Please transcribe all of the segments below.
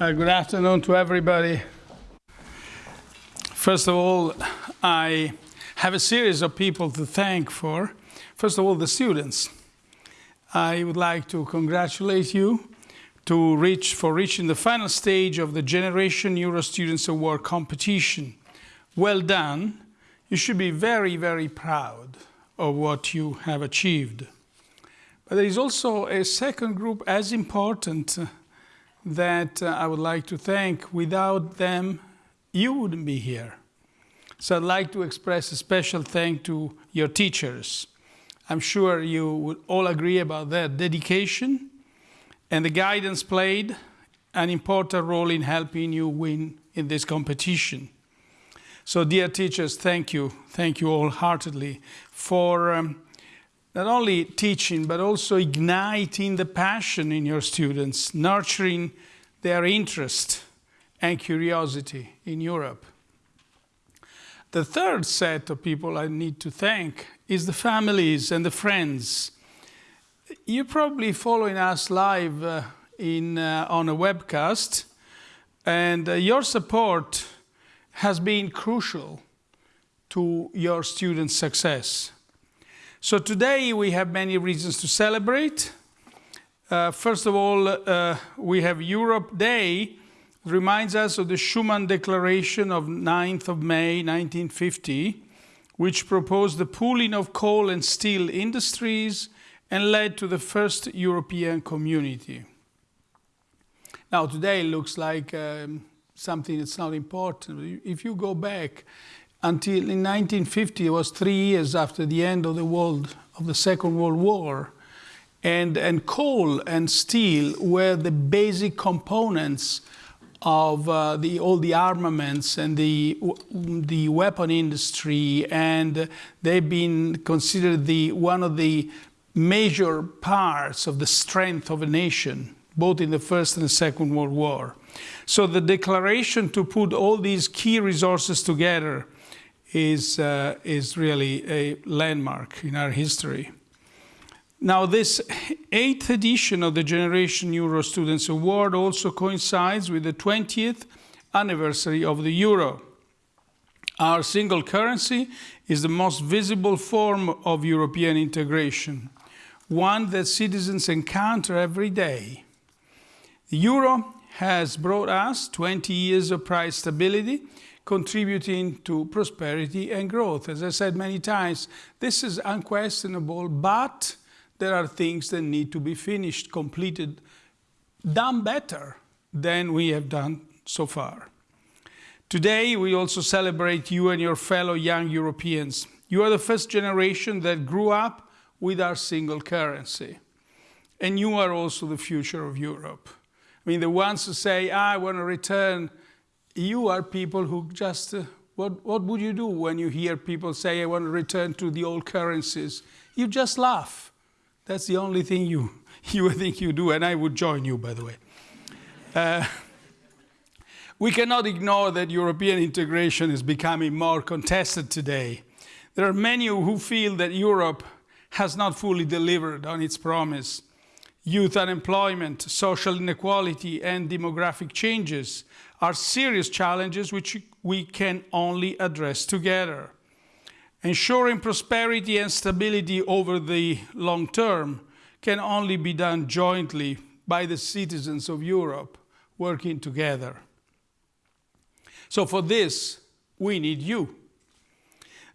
Uh, good afternoon to everybody. First of all, I have a series of people to thank for. First of all, the students. I would like to congratulate you to reach, for reaching the final stage of the Generation Euro Students Award competition. Well done. You should be very, very proud of what you have achieved. But there is also a second group as important that uh, I would like to thank. Without them, you wouldn't be here. So I'd like to express a special thank to your teachers. I'm sure you would all agree about their dedication and the guidance played an important role in helping you win in this competition. So dear teachers, thank you. Thank you all heartedly for um, not only teaching, but also igniting the passion in your students, nurturing their interest and curiosity in Europe. The third set of people I need to thank is the families and the friends. You're probably following us live uh, in, uh, on a webcast, and uh, your support has been crucial to your students' success. So today we have many reasons to celebrate. Uh, first of all, uh, we have Europe Day, it reminds us of the Schuman Declaration of 9th of May 1950, which proposed the pooling of coal and steel industries and led to the first European community. Now today it looks like um, something that's not important. If you go back, until in 1950, it was three years after the end of the world of the Second World War, and, and coal and steel were the basic components of uh, the, all the armaments and the, the weapon industry, and they've been considered the, one of the major parts of the strength of a nation, both in the First and the Second World War. So the declaration to put all these key resources together is, uh, is really a landmark in our history. Now, this eighth edition of the Generation Euro Students Award also coincides with the 20th anniversary of the euro. Our single currency is the most visible form of European integration, one that citizens encounter every day. The euro has brought us 20 years of price stability contributing to prosperity and growth. As I said many times, this is unquestionable, but there are things that need to be finished, completed, done better than we have done so far. Today, we also celebrate you and your fellow young Europeans. You are the first generation that grew up with our single currency. And you are also the future of Europe. I mean, the ones who say, I want to return you are people who just, uh, what, what would you do when you hear people say, I want to return to the old currencies? You just laugh. That's the only thing you, you think you do, and I would join you, by the way. Uh, we cannot ignore that European integration is becoming more contested today. There are many who feel that Europe has not fully delivered on its promise. Youth unemployment, social inequality, and demographic changes are serious challenges which we can only address together. Ensuring prosperity and stability over the long term can only be done jointly by the citizens of Europe working together. So for this, we need you.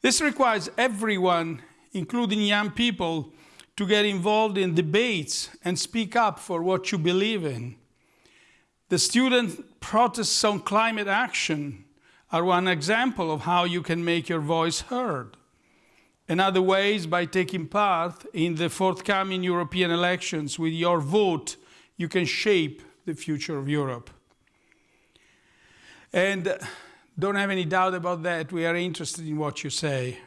This requires everyone, including young people, to get involved in debates and speak up for what you believe in. The student protests on climate action are one example of how you can make your voice heard. Another way is by taking part in the forthcoming European elections. With your vote, you can shape the future of Europe. And uh, don't have any doubt about that, we are interested in what you say.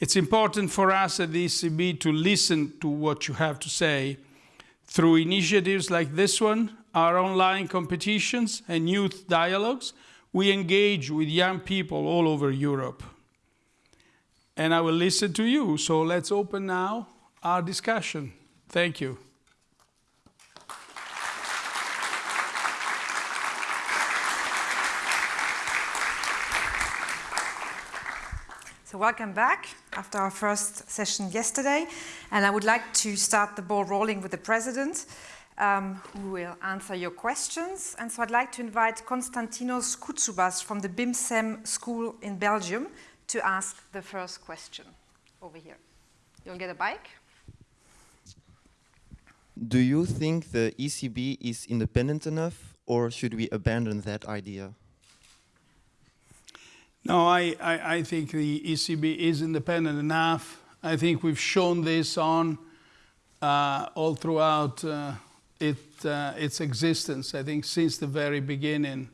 It's important for us at the ECB to listen to what you have to say through initiatives like this one our online competitions and youth dialogues, we engage with young people all over Europe. And I will listen to you, so let's open now our discussion. Thank you. So welcome back after our first session yesterday. And I would like to start the ball rolling with the President um, who will answer your questions. And so I'd like to invite Konstantinos Koutsoupas from the BIMSEM school in Belgium to ask the first question over here. You'll get a bike. Do you think the ECB is independent enough or should we abandon that idea? No, I, I, I, think the ECB is independent enough. I think we've shown this on uh, all throughout uh, it, uh, its existence, I think since the very beginning.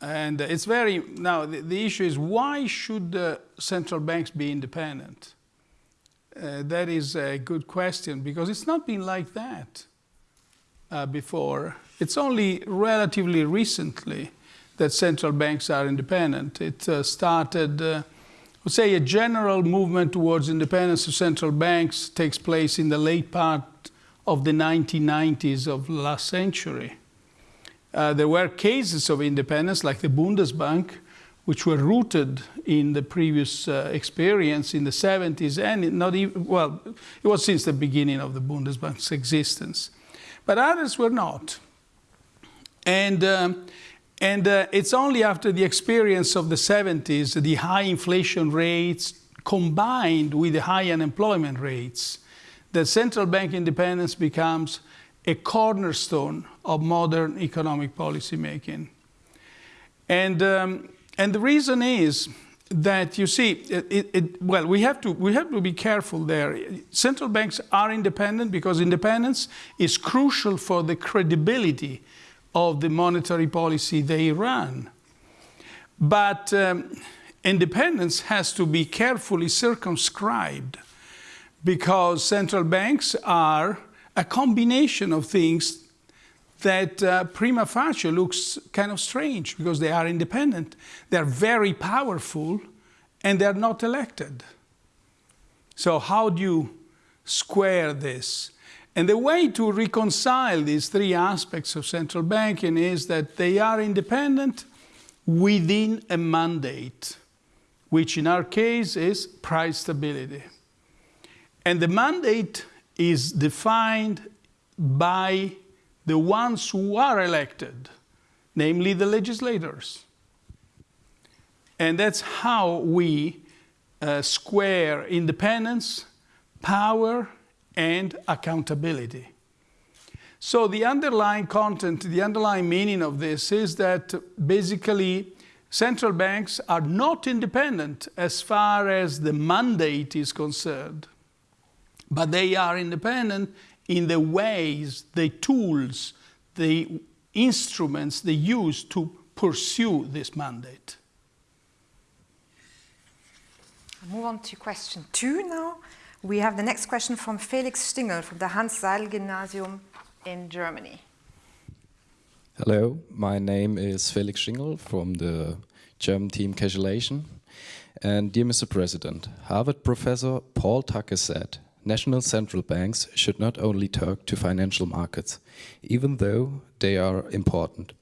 And it's very, now the, the issue is why should central banks be independent? Uh, that is a good question because it's not been like that uh, before. It's only relatively recently that central banks are independent. It uh, started, uh, I would say, a general movement towards independence of central banks takes place in the late part of the 1990s of last century. Uh, there were cases of independence, like the Bundesbank, which were rooted in the previous uh, experience in the 70s and not even, well, it was since the beginning of the Bundesbank's existence. But others were not. And, um, and uh, it's only after the experience of the 70s, the high inflation rates combined with the high unemployment rates, that central bank independence becomes a cornerstone of modern economic policy making. And um, and the reason is that you see, it, it, well, we have, to, we have to be careful there. Central banks are independent because independence is crucial for the credibility of the monetary policy they run. But um, independence has to be carefully circumscribed because central banks are a combination of things that uh, prima facie looks kind of strange because they are independent. They're very powerful and they're not elected. So how do you square this? And the way to reconcile these three aspects of central banking is that they are independent within a mandate, which in our case is price stability. And the mandate is defined by the ones who are elected, namely the legislators. And that's how we uh, square independence, power, and accountability. So the underlying content, the underlying meaning of this is that basically central banks are not independent as far as the mandate is concerned, but they are independent in the ways, the tools, the instruments they use to pursue this mandate. I'll move on to question two now. We have the next question from Felix Stingel from the Hanns Seidel Gymnasium in Germany. Hello, my name is Felix Stingel from the German team Casualation. And dear Mr. President, Harvard professor Paul Tucker said, national central banks should not only talk to financial markets, even though they are important.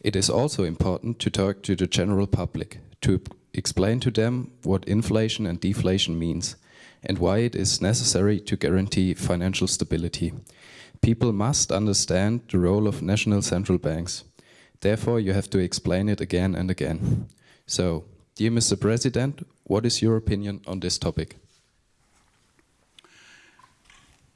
It is also important to talk to the general public, to explain to them what inflation and deflation means, and why it is necessary to guarantee financial stability. People must understand the role of national central banks. Therefore, you have to explain it again and again. So, dear Mr. President, what is your opinion on this topic?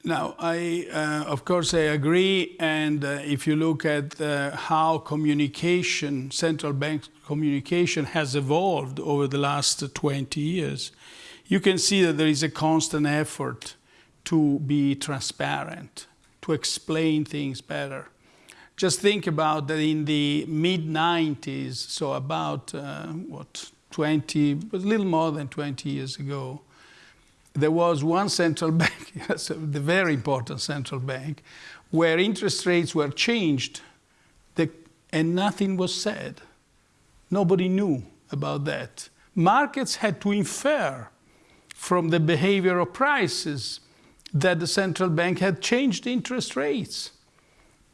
Now, I, uh, of course, I agree. And uh, if you look at uh, how communication, central bank communication has evolved over the last 20 years, you can see that there is a constant effort to be transparent, to explain things better. Just think about that in the mid 90s, so about, uh, what, 20, a little more than 20 years ago, there was one central bank, the very important central bank, where interest rates were changed the, and nothing was said. Nobody knew about that. Markets had to infer from the behavior of prices that the central bank had changed interest rates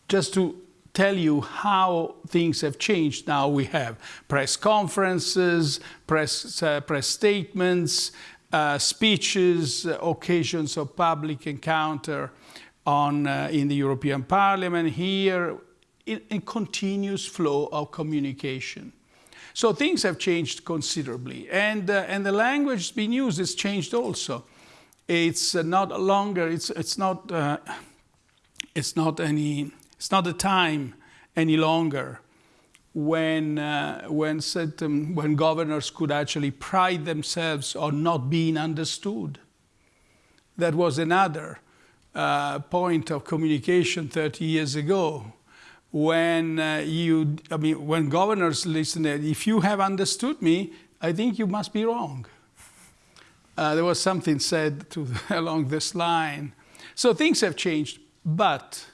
just to tell you how things have changed. Now we have press conferences, press, uh, press statements, uh, speeches, uh, occasions of public encounter on, uh, in the European Parliament, here, in continuous flow of communication. So things have changed considerably, and, uh, and the language being used has changed also. It's uh, not longer, it's, it's, not, it's, not any, it's not a time any longer when, uh, when, certain, when governors could actually pride themselves on not being understood. That was another uh, point of communication 30 years ago when uh, you, I mean, when governors listen, if you have understood me, I think you must be wrong. Uh, there was something said to, along this line. So things have changed, but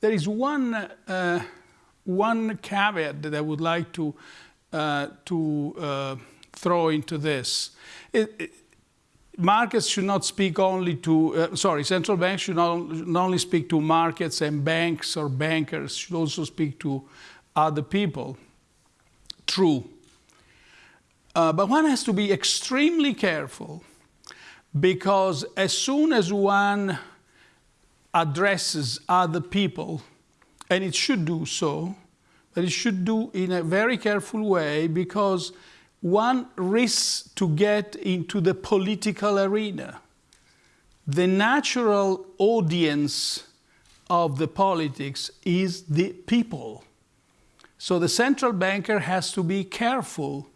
there is one, uh, one caveat that I would like to, uh, to uh, throw into this. It, it, markets should not speak only to, uh, sorry, central banks should not, not, only speak to markets and banks or bankers, should also speak to other people. True. Uh, but one has to be extremely careful because as soon as one addresses other people, and it should do so, but it should do in a very careful way because one risks to get into the political arena. The natural audience of the politics is the people. So the central banker has to be careful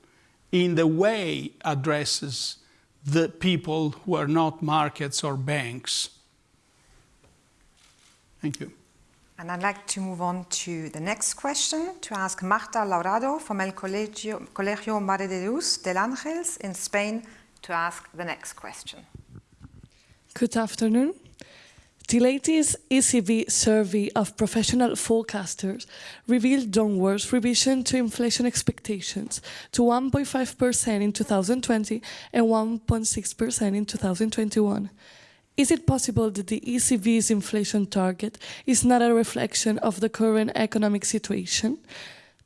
in the way addresses the people who are not markets or banks. Thank you. And I'd like to move on to the next question to ask Marta Laurado from El Colegio, Colegio de Dios del Ángels in Spain to ask the next question. Good afternoon. The latest ECB survey of professional forecasters revealed downwards revision to inflation expectations to 1.5% in 2020 and 1.6% in 2021. Is it possible that the ECB's inflation target is not a reflection of the current economic situation?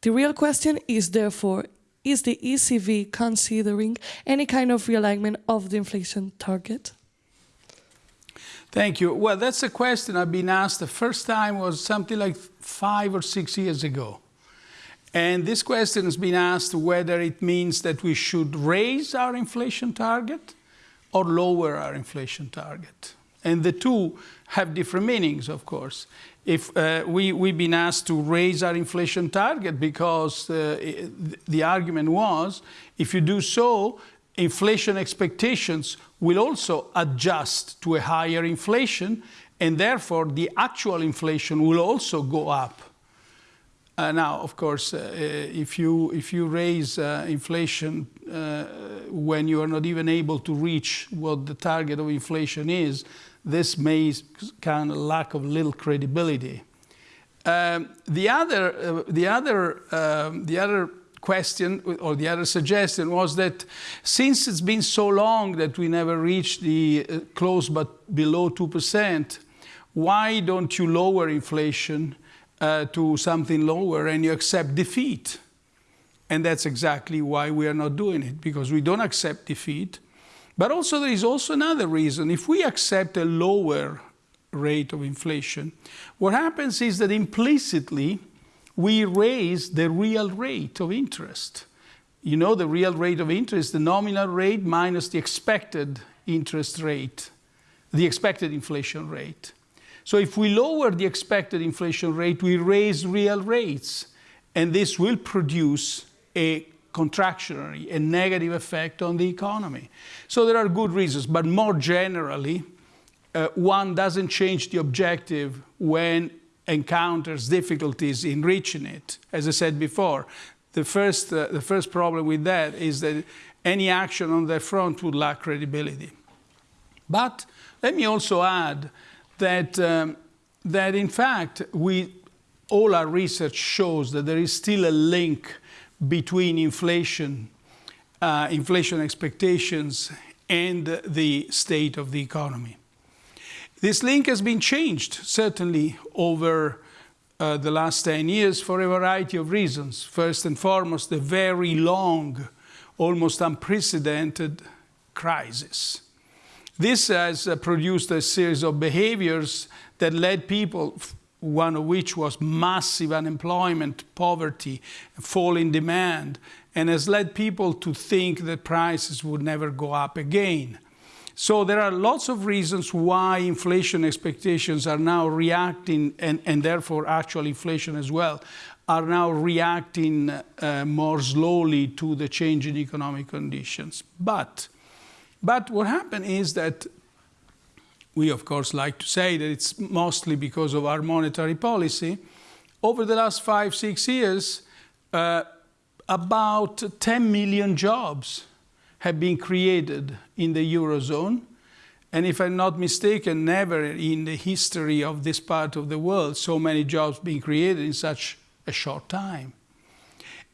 The real question is therefore, is the ECB considering any kind of realignment of the inflation target? Thank you. Well, that's a question I've been asked. The first time was something like five or six years ago. And this question has been asked whether it means that we should raise our inflation target or lower our inflation target. And the two have different meanings, of course. If uh, we, we've been asked to raise our inflation target because uh, the argument was, if you do so, inflation expectations will also adjust to a higher inflation, and therefore the actual inflation will also go up. Uh, now, of course, uh, if, you, if you raise uh, inflation uh, when you are not even able to reach what the target of inflation is, this may kind of lack of little credibility. Um, the other, uh, the other, um, the other question or the other suggestion was that since it's been so long that we never reached the uh, close but below 2%, why don't you lower inflation uh, to something lower and you accept defeat? And that's exactly why we are not doing it, because we don't accept defeat. But also there is also another reason. If we accept a lower rate of inflation, what happens is that implicitly we raise the real rate of interest. You know the real rate of interest, the nominal rate minus the expected interest rate, the expected inflation rate. So if we lower the expected inflation rate, we raise real rates, and this will produce a contractionary, a negative effect on the economy. So there are good reasons, but more generally, uh, one doesn't change the objective when encounters difficulties in reaching it. As I said before, the first, uh, the first problem with that is that any action on that front would lack credibility. But let me also add that, um, that in fact, we, all our research shows that there is still a link between inflation, uh, inflation expectations and the state of the economy. This link has been changed, certainly, over, uh, the last 10 years for a variety of reasons. First and foremost, the very long, almost unprecedented crisis. This has uh, produced a series of behaviors that led people, one of which was massive unemployment, poverty, fall in demand, and has led people to think that prices would never go up again. So there are lots of reasons why inflation expectations are now reacting, and, and therefore actual inflation as well, are now reacting uh, more slowly to the change in economic conditions. But, but what happened is that we of course like to say that it's mostly because of our monetary policy. Over the last five, six years, uh, about 10 million jobs have been created in the Eurozone. And if I'm not mistaken, never in the history of this part of the world so many jobs being created in such a short time.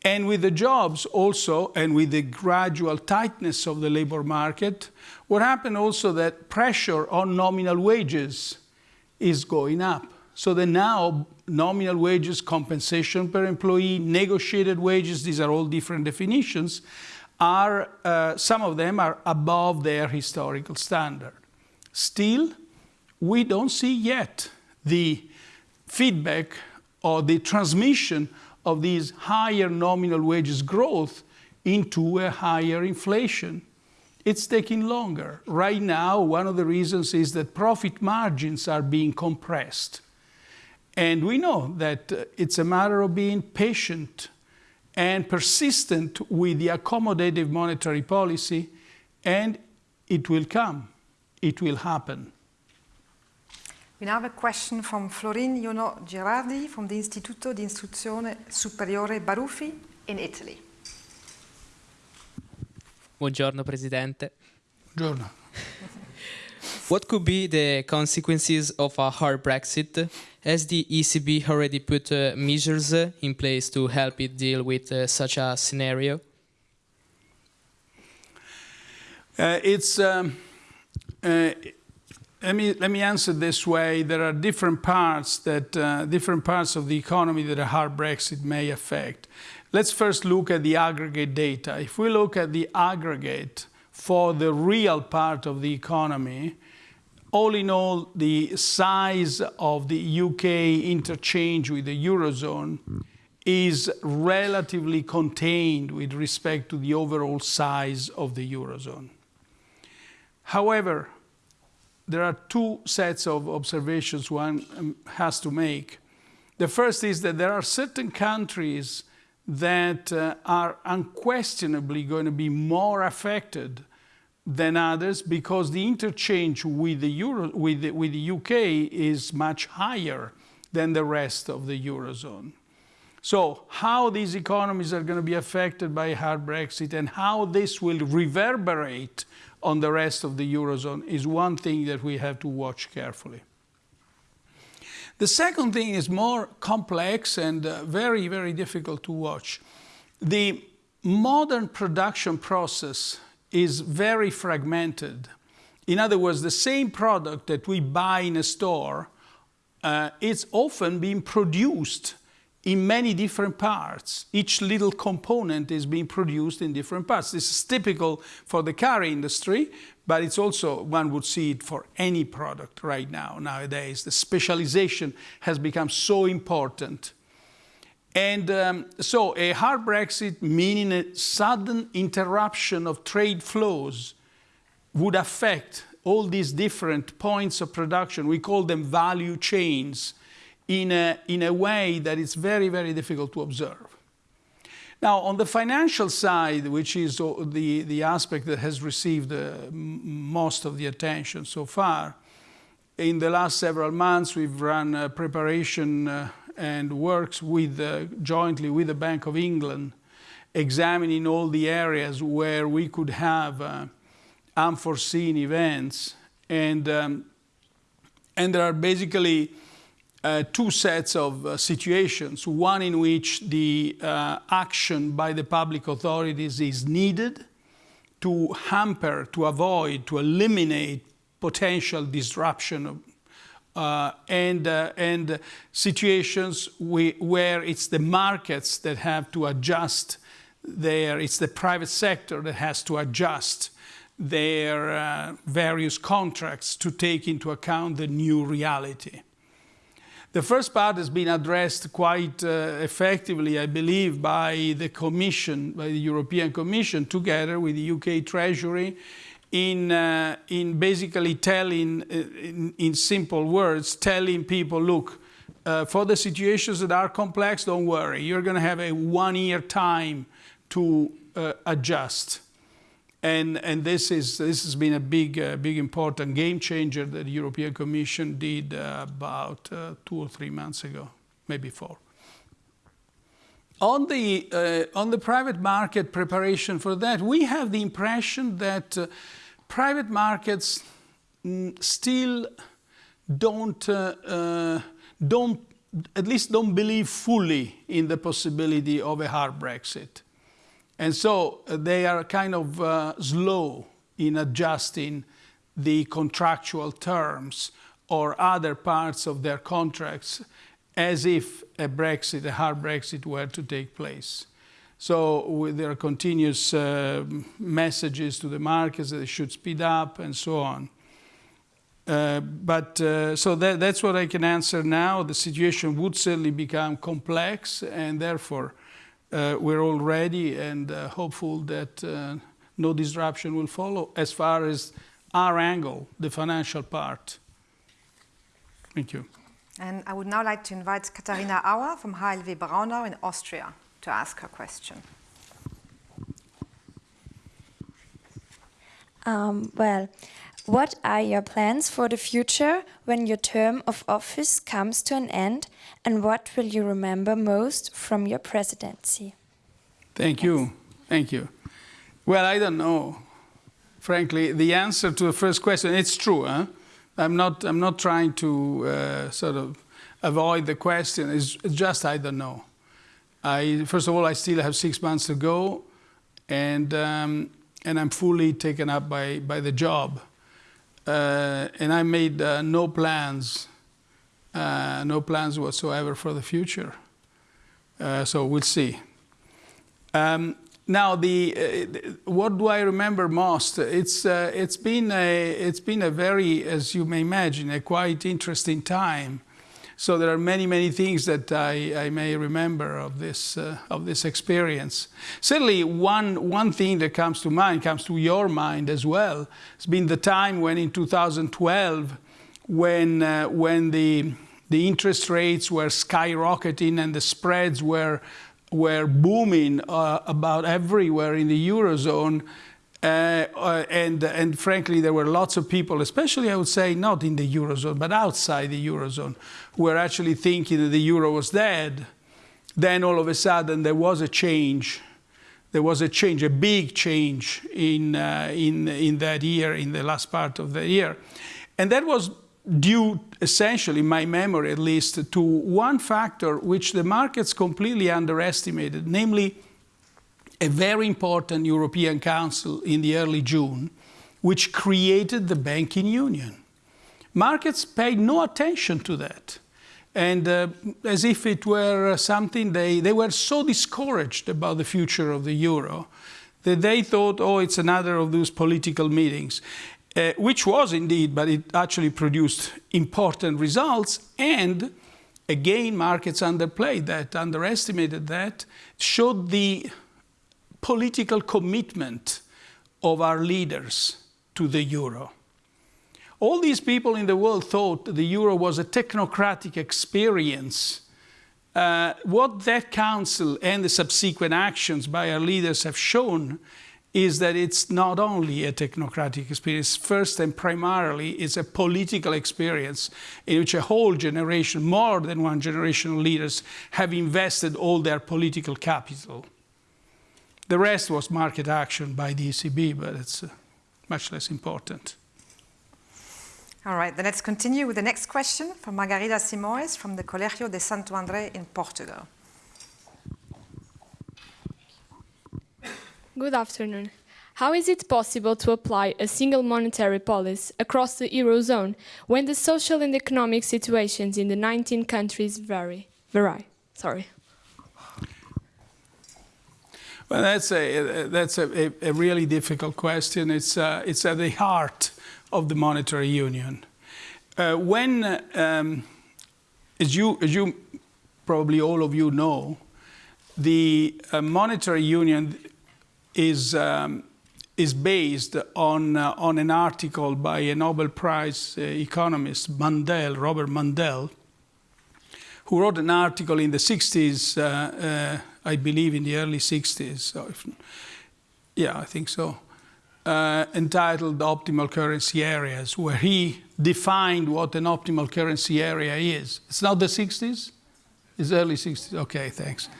And with the jobs also, and with the gradual tightness of the labor market, what happened also that pressure on nominal wages is going up. So that now nominal wages, compensation per employee, negotiated wages, these are all different definitions, are, uh, some of them are above their historical standard. Still, we don't see yet the feedback or the transmission of these higher nominal wages growth into a higher inflation. It's taking longer. Right now, one of the reasons is that profit margins are being compressed. And we know that uh, it's a matter of being patient and persistent with the accommodative monetary policy, and it will come, it will happen. We now have a question from Florin Iono Gerardi from the Istituto di Istruzione Superiore Baruffi in Italy. Buongiorno Presidente. Buongiorno. What could be the consequences of a hard Brexit? Has the ECB already put uh, measures uh, in place to help it deal with uh, such a scenario? Uh, it's um, uh, let me let me answer this way. There are different parts that uh, different parts of the economy that a hard Brexit may affect. Let's first look at the aggregate data. If we look at the aggregate for the real part of the economy, all in all, the size of the UK interchange with the Eurozone is relatively contained with respect to the overall size of the Eurozone. However, there are two sets of observations one um, has to make. The first is that there are certain countries that uh, are unquestionably going to be more affected than others because the interchange with the, Euro, with the, with the UK is much higher than the rest of the Eurozone. So how these economies are going to be affected by hard Brexit and how this will reverberate on the rest of the Eurozone is one thing that we have to watch carefully. The second thing is more complex and uh, very, very difficult to watch. The modern production process is very fragmented. In other words, the same product that we buy in a store, uh, it's often being produced in many different parts. Each little component is being produced in different parts. This is typical for the car industry, but it's also, one would see it for any product right now, nowadays. The specialization has become so important and um, so a hard Brexit, meaning a sudden interruption of trade flows, would affect all these different points of production. We call them value chains in a, in a way that it's very, very difficult to observe. Now, on the financial side, which is the, the aspect that has received uh, most of the attention so far, in the last several months, we've run a preparation uh, and works with, uh, jointly with the Bank of England, examining all the areas where we could have uh, unforeseen events. And, um, and there are basically uh, two sets of uh, situations. One in which the uh, action by the public authorities is needed to hamper, to avoid, to eliminate potential disruption of, uh, and, uh, and situations we, where it's the markets that have to adjust their, it's the private sector that has to adjust their various contracts to take into account the new reality. The first part has been addressed quite uh, effectively, I believe, by the Commission, by the European Commission, together with the UK Treasury, in, uh, in basically telling, uh, in, in, simple words, telling people, look, uh, for the situations that are complex, don't worry, you're going to have a one-year time to uh, adjust. And, and this, is, this has been a big, uh, big important game changer that the European Commission did uh, about uh, two or three months ago, maybe four. On the, uh, on the private market preparation for that, we have the impression that uh, private markets mm, still don't, uh, don't, at least don't believe fully in the possibility of a hard Brexit. And so uh, they are kind of uh, slow in adjusting the contractual terms or other parts of their contracts as if a Brexit, a hard Brexit, were to take place. So there are continuous uh, messages to the markets that they should speed up and so on. Uh, but uh, so that, that's what I can answer now. The situation would certainly become complex, and therefore we're all ready and uh, hopeful that uh, no disruption will follow as far as our angle, the financial part. Thank you. And I would now like to invite Katharina Auer from HLW Braunau in Austria to ask her question. Um, well, what are your plans for the future when your term of office comes to an end, and what will you remember most from your presidency? Thank you. Thank you. Well, I don't know. Frankly, the answer to the first question, it's true. Huh? I'm, not, I'm not trying to uh, sort of avoid the question. It's just I don't know. I, first of all, I still have six months to go, and, um, and I'm fully taken up by, by the job. Uh, and I made uh, no plans, uh, no plans whatsoever for the future. So we'll see. Um, now, the, uh, what do I remember most? It's, uh, it's, been a, it's been a very, as you may imagine, a quite interesting time. So there are many, many things that I, I may remember of this, uh, of this experience. Certainly one, one thing that comes to mind, comes to your mind as well, it's been the time when in 2012, when, uh, when the, the interest rates were skyrocketing and the spreads were, were booming uh, about everywhere in the Eurozone, uh, uh, and, and frankly, there were lots of people, especially I would say not in the Eurozone, but outside the Eurozone, who were actually thinking that the Euro was dead. Then all of a sudden there was a change. There was a change, a big change in, uh, in, in that year, in the last part of the year. And that was due essentially, my memory at least, to one factor which the markets completely underestimated, namely a very important European Council in the early June, which created the banking union. Markets paid no attention to that. And uh, as if it were something, they, they were so discouraged about the future of the euro that they thought, oh, it's another of those political meetings, uh, which was indeed, but it actually produced important results. And again, markets underplayed that, underestimated that, showed the political commitment of our leaders to the euro. All these people in the world thought the euro was a technocratic experience. Uh, what that council and the subsequent actions by our leaders have shown is that it's not only a technocratic experience, first and primarily it's a political experience in which a whole generation, more than one generation of leaders have invested all their political capital. The rest was market action by the ECB, but it's uh, much less important. All right, then let's continue with the next question from Margarida Simões from the Colégio de Santo André in Portugal. Good afternoon. How is it possible to apply a single monetary policy across the Eurozone when the social and economic situations in the 19 countries vary? vary? Sorry. Well, that's a that's a, a, really difficult question. It's uh, it's at the heart of the monetary union. Uh, when, um, as you as you probably all of you know, the uh, monetary union is um, is based on uh, on an article by a Nobel Prize uh, economist Mundell, Robert Mundell, who wrote an article in the 60s, uh, uh, I believe in the early 60s. So if, yeah, I think so. Uh, entitled Optimal Currency Areas, where he defined what an optimal currency area is. It's not the 60s? It's early 60s. Okay, thanks.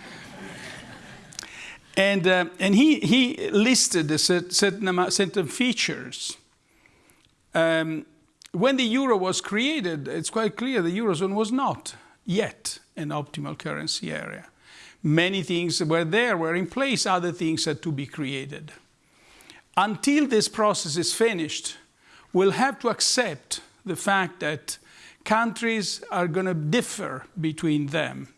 and uh, and he, he listed a certain, amount, certain features. Um, when the euro was created, it's quite clear the eurozone was not yet an optimal currency area. Many things were there, were in place, other things had to be created. Until this process is finished, we'll have to accept the fact that countries are going to differ between them.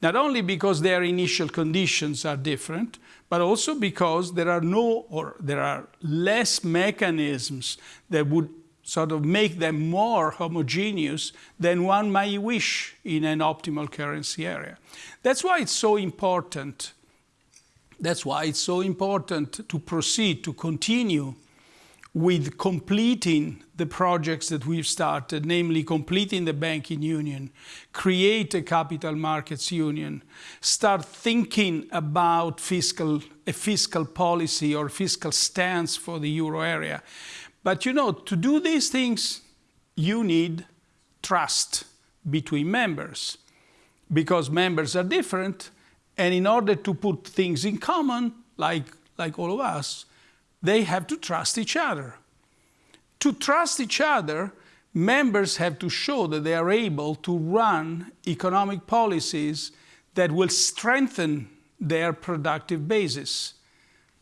Not only because their initial conditions are different, but also because there are no or there are less mechanisms that would sort of make them more homogeneous than one might wish in an optimal currency area. That's why it's so important. That's why it's so important to proceed, to continue with completing the projects that we've started, namely completing the banking union, create a capital markets union, start thinking about fiscal, a fiscal policy or fiscal stance for the euro area. But you know, to do these things, you need trust between members because members are different. And in order to put things in common, like, like all of us, they have to trust each other. To trust each other, members have to show that they are able to run economic policies that will strengthen their productive basis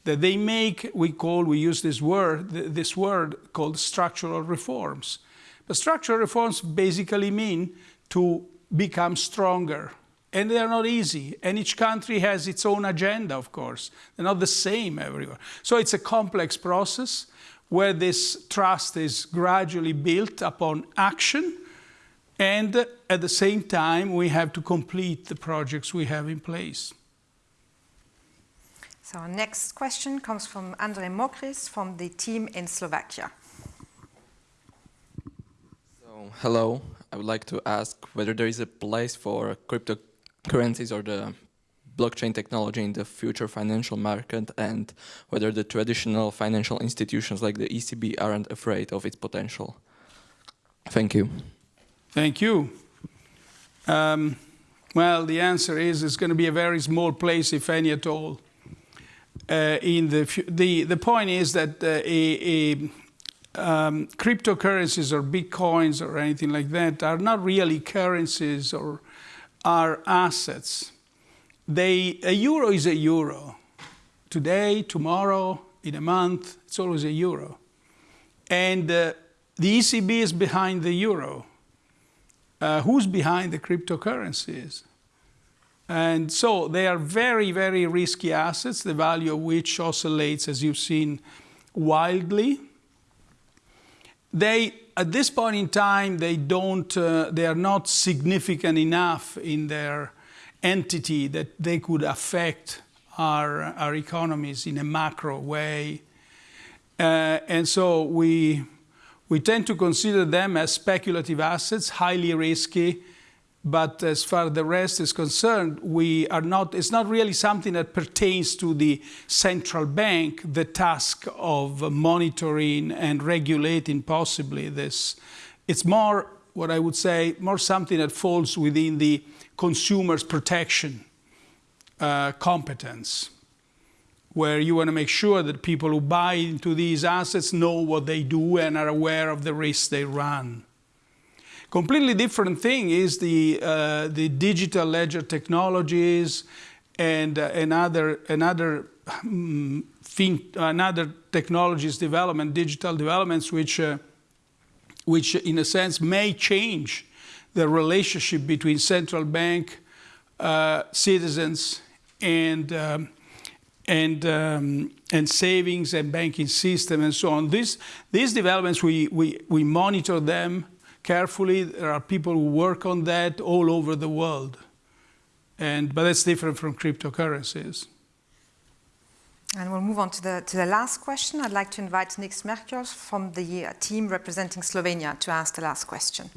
that they make, we call, we use this word, this word called structural reforms. But structural reforms basically mean to become stronger. And they are not easy. And each country has its own agenda, of course. They're not the same everywhere. So it's a complex process where this trust is gradually built upon action. And at the same time, we have to complete the projects we have in place. So our next question comes from Andrej Mokris from the team in Slovakia. So, hello. I would like to ask whether there is a place for cryptocurrencies or the blockchain technology in the future financial market and whether the traditional financial institutions like the ECB aren't afraid of its potential. Thank you. Thank you. Um, well, the answer is it's going to be a very small place, if any at all uh, in the, the, the point is that uh, a, a um, cryptocurrencies or bitcoins or anything like that are not really currencies or are assets. They, a euro is a euro. Today, tomorrow, in a month, it's always a euro. And uh, the ECB is behind the euro. Uh, who's behind the cryptocurrencies? And so they are very, very risky assets, the value of which oscillates, as you've seen, wildly. They, at this point in time, they don't, uh, they are not significant enough in their entity that they could affect our, our economies in a macro way. Uh, and so we, we tend to consider them as speculative assets, highly risky, but as far as the rest is concerned, we are not, it's not really something that pertains to the central bank, the task of monitoring and regulating possibly this. It's more, what I would say, more something that falls within the consumer's protection uh, competence, where you want to make sure that people who buy into these assets know what they do and are aware of the risks they run. Completely different thing is the, uh, the digital ledger technologies and uh, another another um, thing, another technologies development, digital developments, which uh, which in a sense may change the relationship between central bank, uh, citizens, and um, and um, and savings and banking system and so on. These these developments we we we monitor them carefully. There are people who work on that all over the world, and but that's different from cryptocurrencies. And we'll move on to the, to the last question. I'd like to invite Nick Smerkjos from the uh, team representing Slovenia to ask the last question.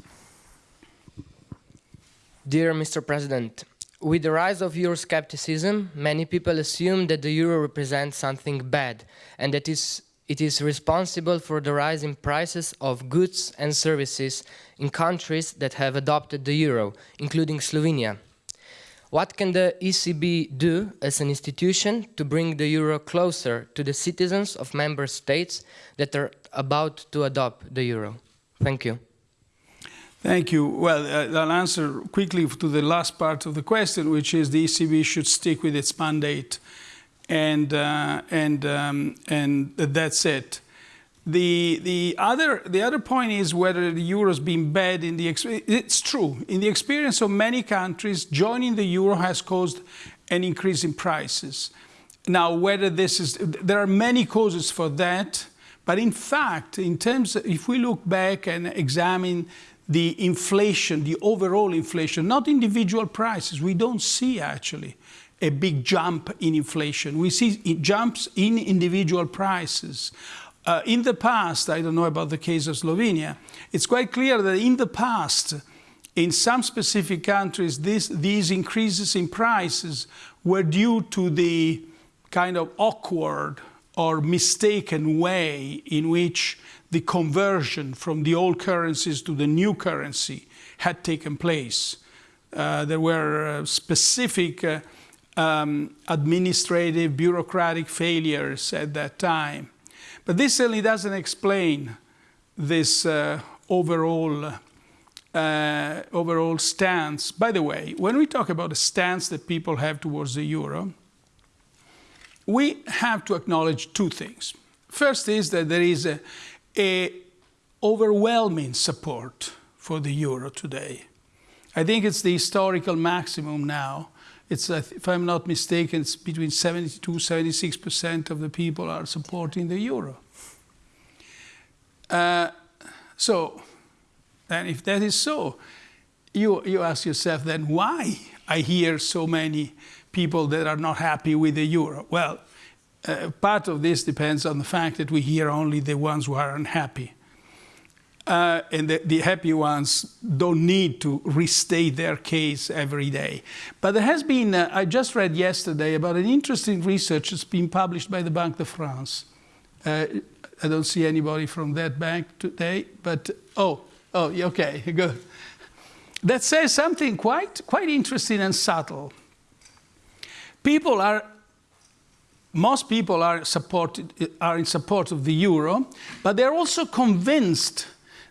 Dear Mr. President, with the rise of Euroscepticism, many people assume that the euro represents something bad and that is, it is responsible for the rise in prices of goods and services in countries that have adopted the euro, including Slovenia. What can the ECB do as an institution to bring the euro closer to the citizens of member states that are about to adopt the euro? Thank you. Thank you. Well, uh, I'll answer quickly to the last part of the question, which is the ECB should stick with its mandate, and uh, and um, and that's it. The the other the other point is whether the euro has been bad in the it's true in the experience of many countries joining the euro has caused an increase in prices. Now whether this is there are many causes for that, but in fact in terms of, if we look back and examine the inflation, the overall inflation, not individual prices. We don't see actually a big jump in inflation. We see jumps in individual prices. Uh, in the past, I don't know about the case of Slovenia, it's quite clear that in the past, in some specific countries, this, these increases in prices were due to the kind of awkward or mistaken way in which the conversion from the old currencies to the new currency had taken place. Uh, there were uh, specific uh, um, administrative, bureaucratic failures at that time. But this certainly doesn't explain this uh, overall, uh, overall stance. By the way, when we talk about the stance that people have towards the euro, we have to acknowledge two things. First is that there is a, a overwhelming support for the euro today. I think it's the historical maximum now. It's, if I'm not mistaken, it's between 72, 76% of the people are supporting the euro. Uh, so, and if that is so, you, you ask yourself then why I hear so many people that are not happy with the euro. Well, uh, part of this depends on the fact that we hear only the ones who are unhappy. Uh, and the, the, happy ones don't need to restate their case every day. But there has been, uh, I just read yesterday about an interesting research that's been published by the Banque de France. Uh, I don't see anybody from that bank today, but oh, oh, okay, good. That says something quite, quite interesting and subtle. People are most people are, supported, are in support of the euro, but they're also convinced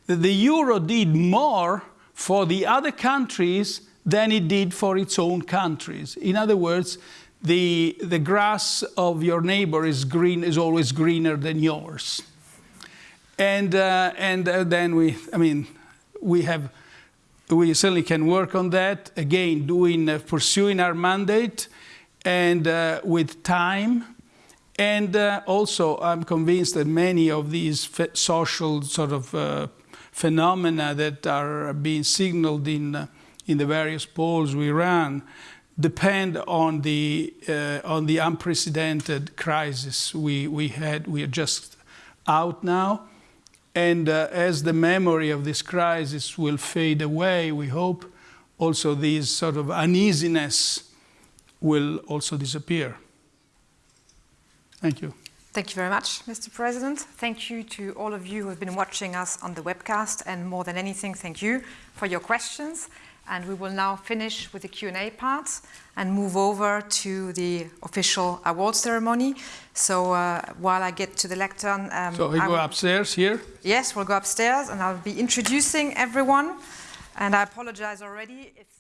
that the euro did more for the other countries than it did for its own countries. In other words, the, the grass of your neighbor is, green, is always greener than yours. And, uh, and uh, then we, I mean, we have, we certainly can work on that, again, doing, uh, pursuing our mandate, and uh, with time. And uh, also, I'm convinced that many of these social sort of uh, phenomena that are being signaled in, uh, in the various polls we ran depend on the, uh, on the unprecedented crisis we, we had. We are just out now. And uh, as the memory of this crisis will fade away, we hope, also this sort of uneasiness will also disappear. Thank you. Thank you very much, Mr. President. Thank you to all of you who have been watching us on the webcast, and more than anything, thank you for your questions. And we will now finish with the Q&A part and move over to the official award ceremony. So uh, while I get to the lectern... Um, so we go upstairs here? Yes, we'll go upstairs, and I'll be introducing everyone. And I apologize already. It's